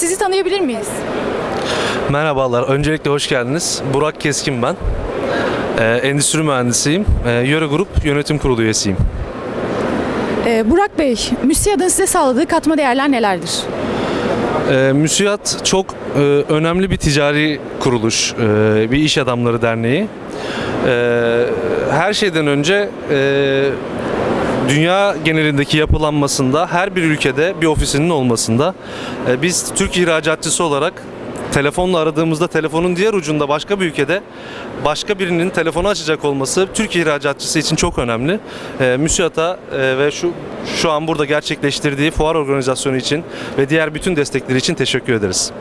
Sizi tanıyabilir miyiz? Merhabalar, öncelikle hoş geldiniz. Burak Keskin ben. Ee, endüstri mühendisiyim. Ee, Yöre Grup Yönetim Kurulu üyesiyim. Ee, Burak Bey, MÜSİAD'ın size sağladığı katma değerler nelerdir? Ee, MÜSİAD çok e, önemli bir ticari kuruluş, e, bir iş adamları derneği. Ee, her şeyden önce e, dünya genelindeki yapılanmasında her bir ülkede bir ofisinin olmasında e, biz Türk ihracatçısı olarak telefonla aradığımızda telefonun diğer ucunda başka bir ülkede başka birinin telefonu açacak olması Türk ihracatçısı için çok önemli. E, MÜSİAD'a e, ve şu şu an burada gerçekleştirdiği fuar organizasyonu için ve diğer bütün destekleri için teşekkür ederiz.